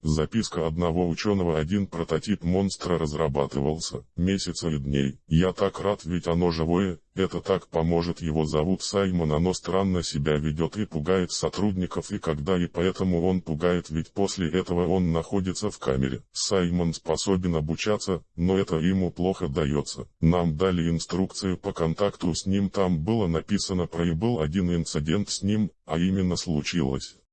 Записка одного ученого один прототип монстра разрабатывался, месяц или дней. Я так рад, ведь оно живое, это так поможет его зовут Саймон, оно странно себя ведет и пугает сотрудников и когда и поэтому он пугает, ведь после этого он находится в камере. Саймон способен обучаться, но это ему плохо дается. Нам дали инструкцию по контакту с ним, там было написано про и был один инцидент с ним, а именно случилось